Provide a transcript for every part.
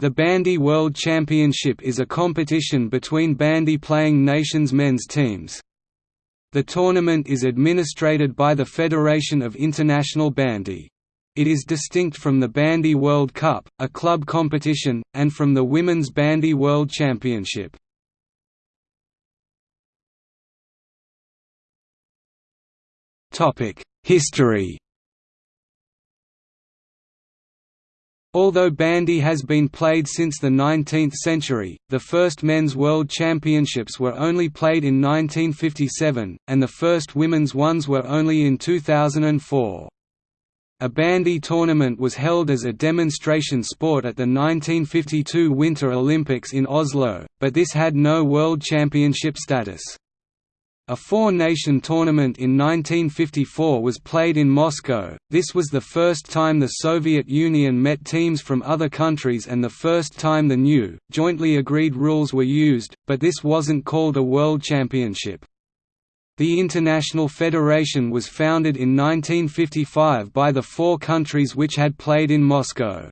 The Bandy World Championship is a competition between bandy-playing nations' men's teams. The tournament is administrated by the Federation of International Bandy. It is distinct from the Bandy World Cup, a club competition, and from the Women's Bandy World Championship. History Although bandy has been played since the 19th century, the first men's world championships were only played in 1957, and the first women's ones were only in 2004. A bandy tournament was held as a demonstration sport at the 1952 Winter Olympics in Oslo, but this had no world championship status. A four-nation tournament in 1954 was played in Moscow, this was the first time the Soviet Union met teams from other countries and the first time the new, jointly agreed rules were used, but this wasn't called a World Championship. The International Federation was founded in 1955 by the four countries which had played in Moscow.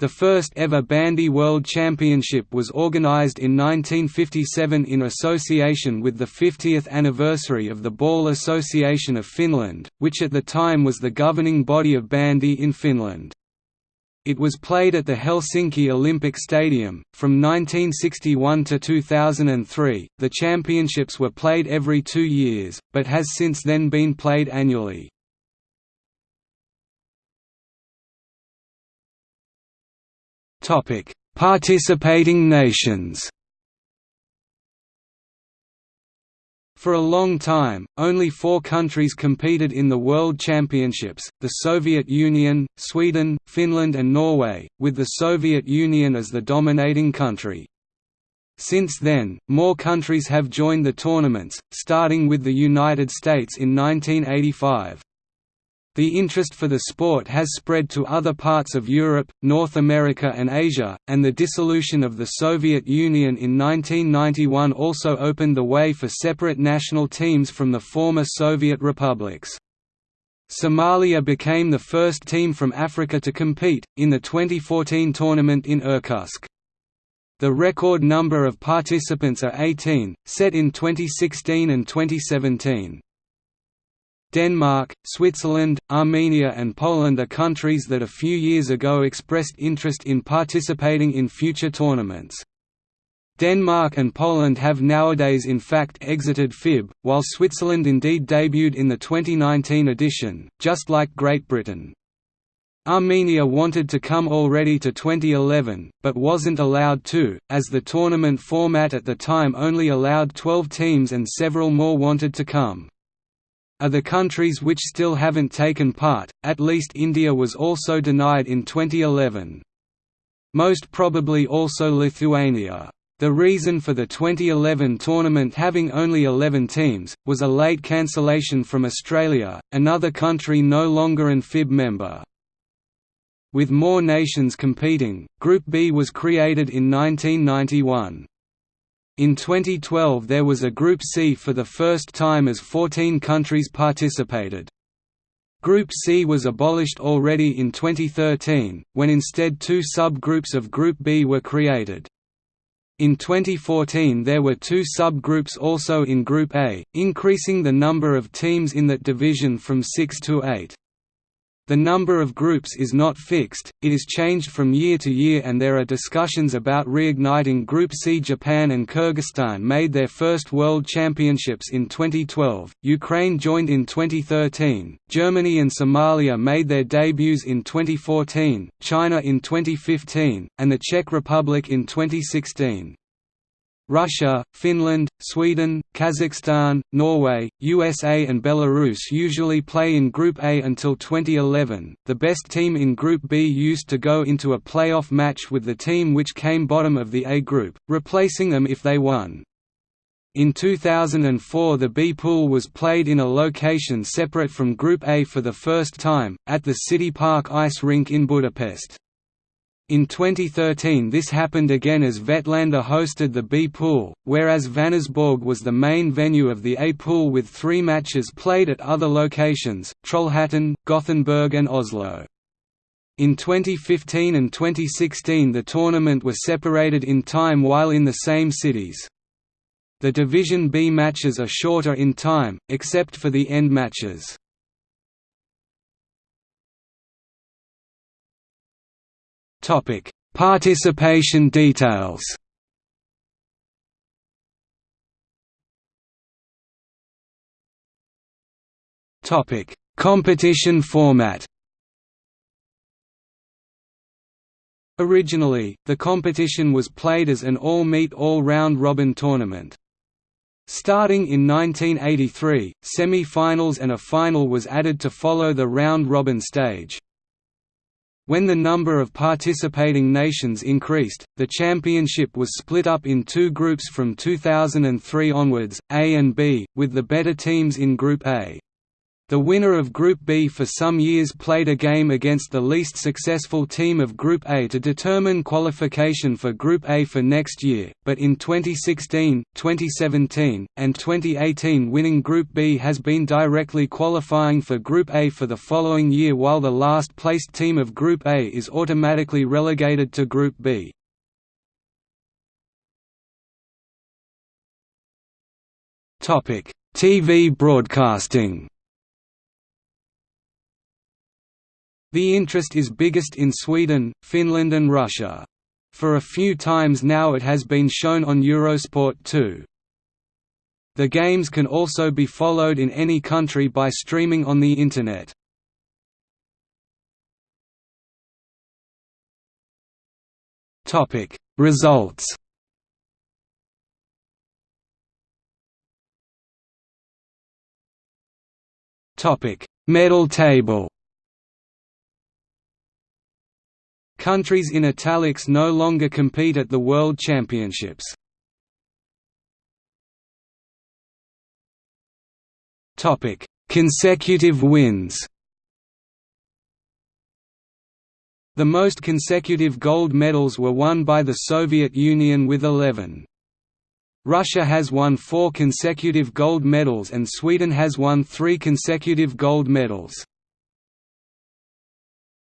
The first ever Bandy World Championship was organized in 1957 in association with the 50th anniversary of the Ball Association of Finland, which at the time was the governing body of bandy in Finland. It was played at the Helsinki Olympic Stadium. From 1961 to 2003, the championships were played every two years, but has since then been played annually. Topic: Participating nations. For a long time, only four countries competed in the World Championships, the Soviet Union, Sweden, Finland and Norway, with the Soviet Union as the dominating country. Since then, more countries have joined the tournaments, starting with the United States in 1985. The interest for the sport has spread to other parts of Europe, North America and Asia, and the dissolution of the Soviet Union in 1991 also opened the way for separate national teams from the former Soviet republics. Somalia became the first team from Africa to compete, in the 2014 tournament in Irkutsk. The record number of participants are 18, set in 2016 and 2017. Denmark, Switzerland, Armenia and Poland are countries that a few years ago expressed interest in participating in future tournaments. Denmark and Poland have nowadays in fact exited FIB, while Switzerland indeed debuted in the 2019 edition, just like Great Britain. Armenia wanted to come already to 2011, but wasn't allowed to, as the tournament format at the time only allowed 12 teams and several more wanted to come are the countries which still haven't taken part, at least India was also denied in 2011. Most probably also Lithuania. The reason for the 2011 tournament having only 11 teams, was a late cancellation from Australia, another country no longer an FIB member. With more nations competing, Group B was created in 1991. In 2012 there was a Group C for the first time as 14 countries participated. Group C was abolished already in 2013, when instead two subgroups of Group B were created. In 2014 there were two subgroups also in Group A, increasing the number of teams in that division from six to eight. The number of groups is not fixed, it is changed from year to year and there are discussions about reigniting Group C. Japan and Kyrgyzstan made their first World Championships in 2012, Ukraine joined in 2013, Germany and Somalia made their debuts in 2014, China in 2015, and the Czech Republic in 2016. Russia, Finland, Sweden, Kazakhstan, Norway, USA, and Belarus usually play in Group A until 2011. The best team in Group B used to go into a playoff match with the team which came bottom of the A group, replacing them if they won. In 2004 the B pool was played in a location separate from Group A for the first time, at the City Park ice rink in Budapest. In 2013 this happened again as Vetlanda hosted the B pool, whereas Vänersborg was the main venue of the A pool with three matches played at other locations, Trollhättan, Gothenburg and Oslo. In 2015 and 2016 the tournament was separated in time while in the same cities. The Division B matches are shorter in time, except for the end matches. Participation details Topic: Competition format. Originally, the competition was played as an all-meet all-round robin tournament. Starting in 1983, semi-finals and a final was added to follow the round-robin stage. When the number of participating nations increased, the championship was split up in two groups from 2003 onwards, A and B, with the better teams in Group A. The winner of Group B for some years played a game against the least successful team of Group A to determine qualification for Group A for next year, but in 2016, 2017, and 2018 winning Group B has been directly qualifying for Group A for the following year while the last placed team of Group A is automatically relegated to Group B. TV broadcasting The interest is biggest in Sweden, Finland and Russia. For a few times now it has been shown on Eurosport 2. The games can also be followed in any country by streaming on the Internet. Topic Results Topic Medal table Countries in italics no longer compete at the World Championships. Topic: Consecutive wins. The most consecutive gold medals were won by the Soviet Union with 11. Russia has won four consecutive gold medals and Sweden has won three consecutive gold medals.